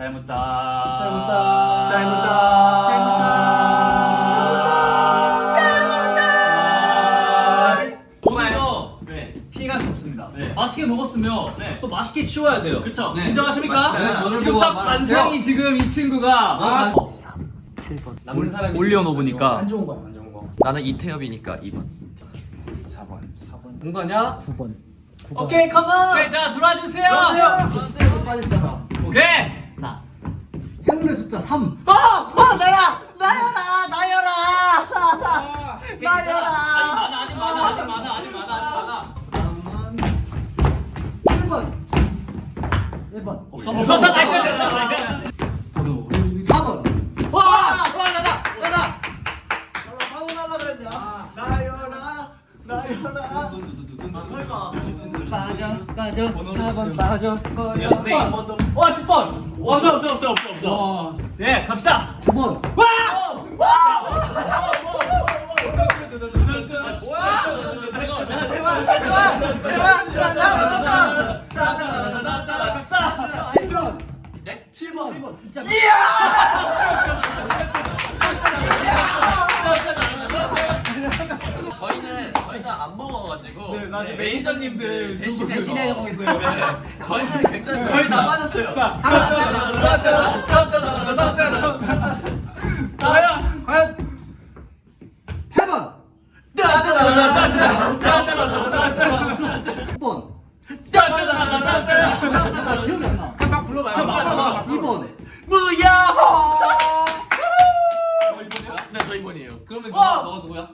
잘 묻다. 잘 묻다. 잘 묻다. 잘 오늘도 네. 피해가 없습니다. 네. 맛있게 먹었으면 네. 또 맛있게 치워야 돼요. 그쵸. 네. 인정하십니까? 네, 저를 지금 보고 딱. 반상이 지금 이 친구가 아, 어, 남는 사람이 올려놓으니까. 안 좋은 거야 안 좋은 거 나는 이태엽이니까 2번 4번 4번 뭔 거냐? 9번 오케이, come on. 오케이 자 들어와 주세요. 좀 빨리 써봐 오케이. 숫자 3 어, 어, 나야, 나여라, 나여라, 나여라. 아직 많아 아직 많아 아직 많아 아직 많아. 다음은 1번 1번 없어 없어 nice nice nice. 4번 와! 와 나다! 나다! 사고 나가 그랬네. 아, 나여라, 나여라. 아, 설마. 빠져 빠져 4번 빠져 버려 네. 10번. 더. 와, 10번. 없어, 없어, 없어, 없어, 없어. 와. 네 갑시다. 9번. 갑시다. 7번. 네? 7번. 저희는 저희는 안 먹어가지고 네, 사실 네, 매니저님들 대신 대신에. 하고 있어요 네. 저희는 굉장히 저희 다 맞았어요. 과연 과연 8번 6번 기억이 안 나 막 불러봐요. 막 불러봐. 2번 무야호. 네 저희 번이에요 그러면 너가 누구야?